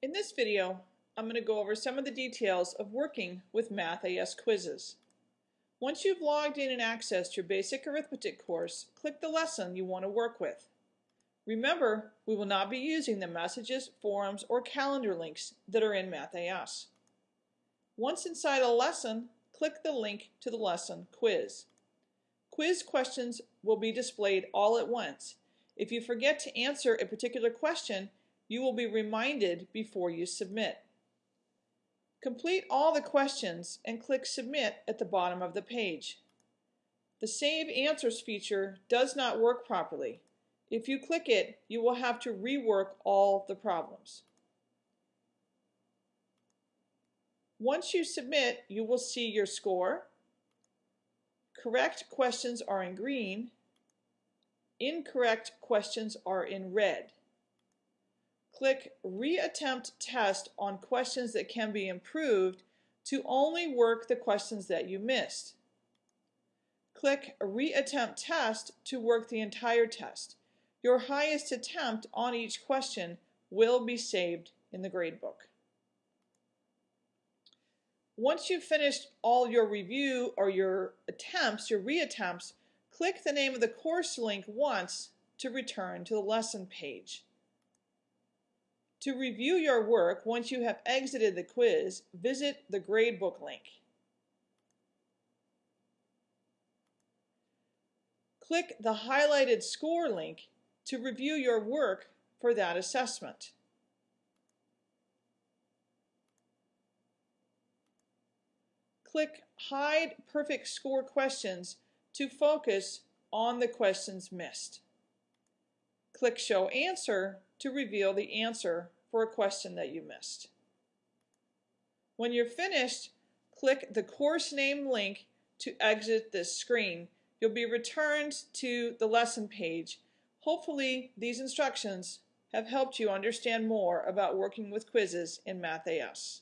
In this video, I'm going to go over some of the details of working with MathAS quizzes. Once you've logged in and accessed your basic arithmetic course, click the lesson you want to work with. Remember, we will not be using the messages, forums, or calendar links that are in MathAS. Once inside a lesson, click the link to the lesson quiz. Quiz questions will be displayed all at once. If you forget to answer a particular question, you will be reminded before you submit. Complete all the questions and click Submit at the bottom of the page. The Save Answers feature does not work properly. If you click it, you will have to rework all the problems. Once you submit, you will see your score. Correct questions are in green. Incorrect questions are in red. Click Reattempt Test on questions that can be improved to only work the questions that you missed. Click Reattempt Test to work the entire test. Your highest attempt on each question will be saved in the gradebook. Once you've finished all your review or your attempts, your reattempts, click the name of the course link once to return to the lesson page. To review your work once you have exited the quiz, visit the gradebook link. Click the highlighted score link to review your work for that assessment. Click Hide Perfect Score Questions to focus on the questions missed. Click Show Answer to reveal the answer for a question that you missed. When you're finished, click the course name link to exit this screen. You'll be returned to the lesson page. Hopefully these instructions have helped you understand more about working with quizzes in MathAS.